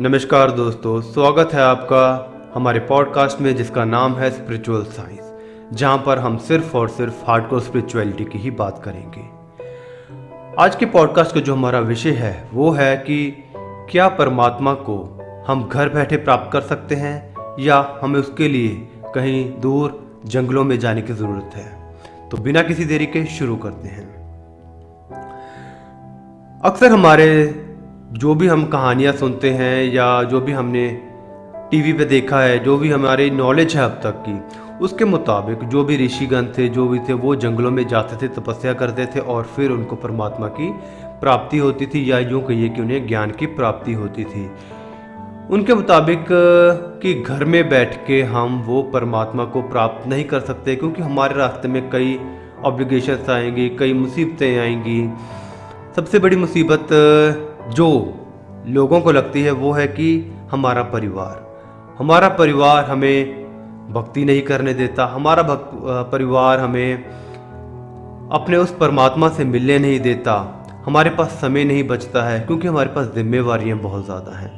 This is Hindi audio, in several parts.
नमस्कार दोस्तों, स्वागत है आपका हमारे पॉडकास्ट में जिसका नाम है स्पिरिचुअल साइंस जहाँ पर हम सिर्फ़ और सिर्फ़ हार्डकोर स्पिरिचुअलिटी की ही बात करेंगे। आज के पॉडकास्ट का जो हमारा विषय है, वो है कि क्या परमात्मा को हम घर बैठे प्राप्त कर सकते हैं या हमें उसके लिए कहीं दूर जंगलों में जाने की ज़रूरत है? तो बिना किसी देरी के शुरू करते हैं। अक्सर हमारे जो भी हम कहानियाँ सुनते हैं या जो भी हमने टीवी पे देखा है, जो भी हमारी नॉलेज है अब तक की, उसके मुताबिक जो भी ऋषिगण थे, जो भी थे, वो जंगलों में जाते थे, तपस्या करते थे और फिर उनको परमात्मा की प्राप्ति होती थी या यूँ कहिए कि उन्हें ज्ञान की प्राप्ति होती थी। उनके मुताबिक कि घर में बैठ के हम वो परमात्मा को प्राप्त नहीं कर सकते क्योंकि हमारे रास्ते में कई ऑब्लिगेशंस आएँगी, कई मुसीबतें आएँगी। सबसे बड़ी मुसीबत जो लोगों को लगती है वो है कि हमारा परिवार। हमारा परिवार हमें भक्ति नहीं करने देता। हमारा भक्त परिवार हमें अपने उस परमात्मा से मिलने नहीं देता। हमारे पास समय नहीं बचता है क्योंकि हमारे पास जिम्मेवारियाँ बहुत ज़्यादा हैं।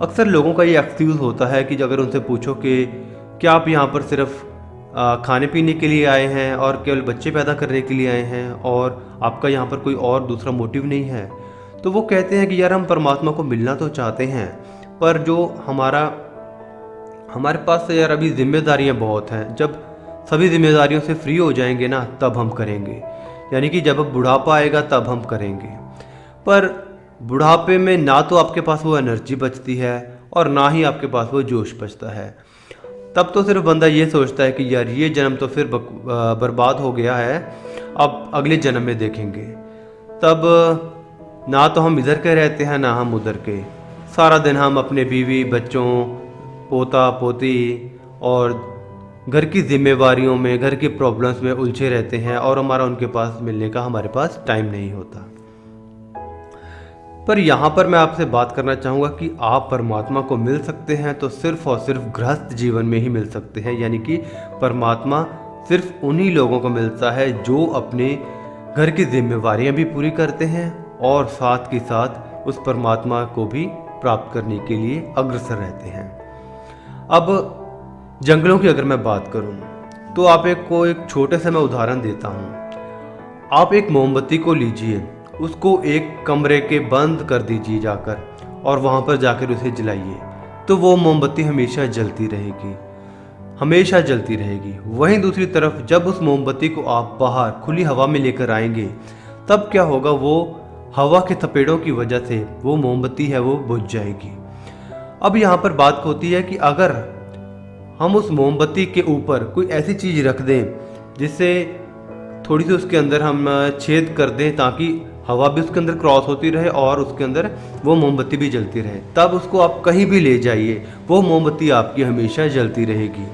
अक्सर लोगों का ये एक्सक्यूज़ होता है कि अगर उनसे पूछो कि क्या आप यहाँ पर सिर्फ़ खाने पीने के लिए आए हैं और केवल बच्चे पैदा करने के लिए आए हैं और आपका यहाँ पर कोई और दूसरा मोटिव नहीं है? तो वो कहते हैं कि यार हम परमात्मा को मिलना तो चाहते हैं, पर जो हमारा, हमारे पास तो यार अभी जिम्मेदारियाँ बहुत हैं। जब सभी जिम्मेदारियों से फ्री हो जाएँगे ना, तब हम करेंगे। यानी कि जब बुढ़ापा आएगा, तब हम करेंगे। पर बुढ़ापे में ना तो आपके पास वो एनर्जी बचती है, और ना ही आपके पास वो जोश बचता है। तब तो सिर्फ़ बंदा ये सोचता है कि यार ये जन्म तो फिर बर्बाद हो गया है, अब अगले जन्म में देखेंगे। तब ना तो हम इधर के रहते हैं, ना हम उधर के। सारा दिन हम अपने बीवी, बच्चों, पोता, पोती और घर की जिम्मेवारियों में, घर की प्रॉब्लम्स में उलझे रहते हैं और हमारा उनके पास मिलने का हमारे पास टाइम नहीं होता। पर यहाँ पर मैं आपसे बात करना चाहूँगा कि आप परमात्मा को मिल सकते हैं तो सिर्फ़ और सिर्फ़ गृहस्थ जीवन में ही मिल सकते हैं, यानी कि परमात्मा सिर्फ़ उन्हीं लोगों को मिलता है जो अपने घर की जिम्मेवारियाँ भी पूरी करते हैं और साथ के साथ उस परमात्मा को भी प्राप्त करने के लिए अग्रसर रहते हैं। अब जंगलों की अगर मैं बात करूँ तो आप एक को एक छोटे से मैं उदाहरण देता हूँ। आप एक मोमबत्ती को लीजिए, उसको एक कमरे के बंद कर दीजिए जाकर और वहाँ पर जाकर उसे जलाइए तो वो मोमबत्ती हमेशा जलती रहेगी, हमेशा जलती रहेगी। वहीं दूसरी तरफ़ जब उस मोमबत्ती को आप बाहर खुली हवा में लेकर आएँगे, तब क्या होगा, वो हवा के थपेड़ों की वजह से वो मोमबत्ती है, वो बुझ जाएगी। अब यहाँ पर बात होती है कि अगर हम उस मोमबत्ती के ऊपर कोई ऐसी चीज़ रख दें, जिससे थोड़ी सी उसके अंदर हम छेद कर दें, ताकि हवा भी उसके अंदर क्रॉस होती रहे और उसके अंदर वो मोमबत्ती भी जलती रहे, तब उसको आप कहीं भी ले जाइए, वो मोमबत्ती आपकी हमेशा जलती रहेगी।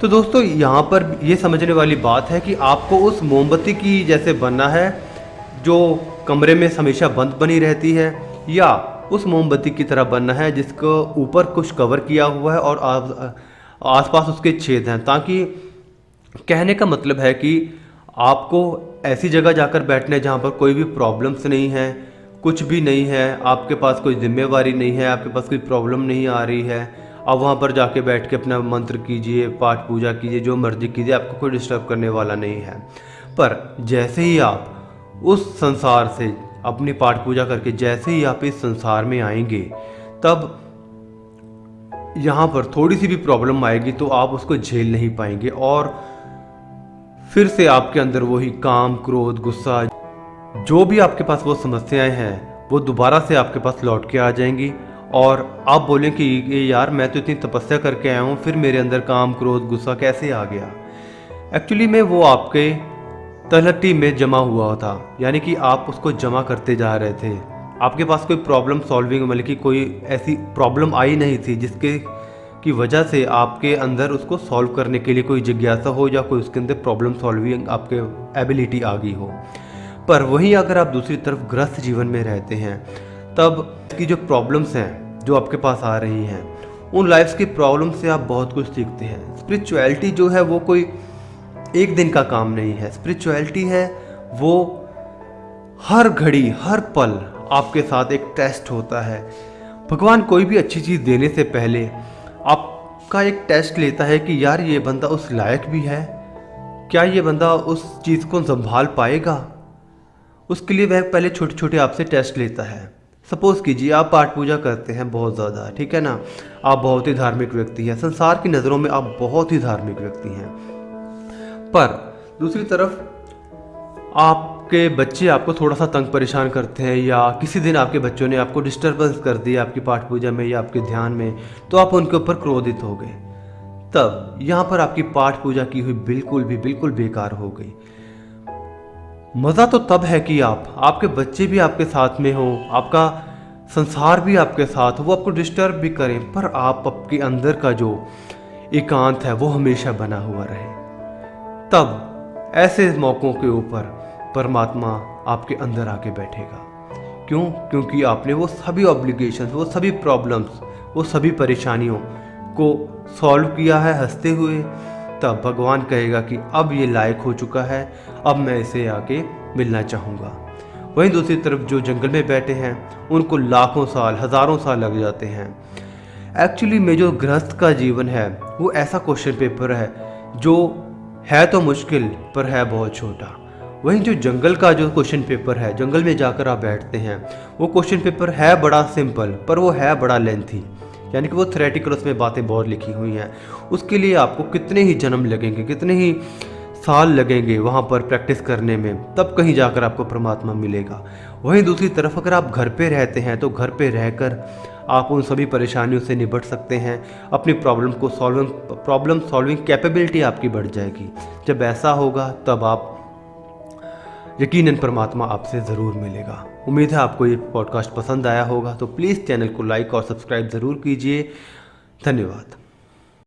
तो दोस्तों, यहाँ पर ये समझने वाली बात है कि आपको उस मोमबत्ती की जैसे बनना है जो कमरे में हमेशा बंद बनी रहती है या उस मोमबत्ती की तरह बनना है जिसको ऊपर कुछ कवर किया हुआ है और आसपास उसके छेद हैं। ताकि कहने का मतलब है कि आपको ऐसी जगह जाकर बैठने जहाँ पर कोई भी प्रॉब्लम्स नहीं है, कुछ भी नहीं है, आपके पास कोई जिम्मेवारी नहीं है, आपके पास कोई प्रॉब्लम नहीं आ रही है, आप वहाँ पर जाके बैठ के अपना मंत्र कीजिए, पाठ पूजा कीजिए, जो मर्ज़ी कीजिए, आपको कोई डिस्टर्ब करने वाला नहीं है। पर जैसे ही आप उस संसार से अपनी पाठ पूजा करके जैसे ही आप इस संसार में आएँगे, तब यहाँ पर थोड़ी सी भी प्रॉब्लम आएगी तो आप उसको झेल नहीं पाएँगे और फिर से आपके अंदर वही काम, क्रोध, गुस्सा, जो भी आपके पास वो समस्याएँ हैं, वो दोबारा से आपके पास लौट के आ जाएँगी और आप बोलें कि, ये यार, मैं तो इतनी तपस्या करके आया हूँ, फिर मेरे अंदर काम, क्रोध, गुस्सा कैसे आ गया? एक्चुअली में वो आपके तलहटी में जमा हुआ था, यानी कि आप उसको जमा करते जा रहे थे। आपके पास कोई प्रॉब्लम सॉल्विंग मतलब कि कोई ऐसी प्रॉब्लम आई नहीं थी, जिसके की वजह से आपके अंदर उसको सॉल्व करने के लिए कोई जिज्ञासा हो या कोई उसके अंदर प्रॉब्लम सॉल्विंग आपके एबिलिटी आ गई हो। पर वहीं अगर आप दूसरी तरफ़ ग्रस्त जीवन में रहते हैं, तब की जो प्रॉब्लम्स हैं, जो आपके पास आ रही हैं, उन लाइफ्स की प्रॉब्लम से आप बहुत कुछ सीखते हैं। स्पिरिचुअलिटी जो है, वो कोई एक दिन का काम नहीं है। स्पिरिचुअलिटी है, वो हर घड़ी, हर पल आपके साथ एक टेस्ट होता है। भगवान कोई भी अच्छी चीज़ देने से पहले आपका एक टेस्ट लेता है कि यार ये बंदा उस लायक भी है, क्या ये बंदा उस चीज़ को संभाल पाएगा? उसके लिए वह पहले छोटे छोटे आपसे टेस्ट लेता है। सपोज़ कीजिए आप पाठ पूजा करते हैं बहुत ज़्यादा, ठीक है ना? आप बहुत ही धार्मिक व्यक्ति हैं। संसार की नज़रों में आप बहुत ही धार्मिक व्यक्ति हैं। पर। दूसरी तरफ़, आपके बच्चे आपको थोड़ा सा तंग परेशान करते हैं या किसी दिन आपके बच्चों ने आपको डिस्टर्बेंस कर दिया आपकी पाठ पूजा में या आपके ध्यान में तो आप उनके ऊपर क्रोधित हो गए। तब यहाँ पर आपकी पाठ पूजा की हुई बिल्कुल भी, बिल्कुल बेकार हो गई। मज़ा तो तब है कि आप, आपके बच्चे भी आपके साथ में हो, आपका संसार भी आपके साथ हो, वो आपको डिस्टर्ब भी करें, पर आप आपके अंदर का जो एकांत है, वो हमेशा बना हुआ रहे। तब ऐसे मौक़ों के ऊपर परमात्मा आपके अंदर आके बैठेगा। क्यों? क्योंकि आपने वो सभी ऑब्लिगेशन वो सभी प्रॉब्लम्स वो सभी परेशानियों को सॉल्व किया है हँसते हुए। तब भगवान कहेगा कि अब ये लायक हो चुका है, अब मैं इसे आके मिलना चाहूँगा। वहीं दूसरी तरफ़ जो जंगल में बैठे हैं, उनको लाखों साल, हज़ारों साल लग जाते हैं। एक्चुअली में जो गृहस्थ का जीवन है, वो ऐसा क्वेश्चन पेपर है, जो है तो मुश्किल, पर है बहुत छोटा। वहीं जो जंगल का जो क्वेश्चन पेपर है, जंगल में जाकर आप बैठते हैं, वो क्वेश्चन पेपर है बड़ा सिंपल पर वो है बड़ा लेंथी यानी कि वो थ्रेटिकल उसमें बातें बहुत लिखी हुई हैं। उसके लिए आपको कितने ही जन्म लगेंगे, कितने ही साल लगेंगे वहाँ पर प्रैक्टिस करने में, तब कहीं जाकर आपको परमात्मा मिलेगा। वहीं दूसरी तरफ़ अगर आप घर पे रहते हैं तो घर पे रहकर आप उन सभी परेशानियों से निपट सकते हैं। अपनी प्रॉब्लम को सॉल्विंग, प्रॉब्लम सॉल्विंग कैपेबिलिटी आपकी बढ़ जाएगी। जब ऐसा होगा, तब आप यकीनन परमात्मा आपसे ज़रूर मिलेगा। उम्मीद है आपको ये पॉडकास्ट पसंद आया होगा तो प्लीज़ चैनल को लाइक और सब्सक्राइब ज़रूर कीजिए। धन्यवाद।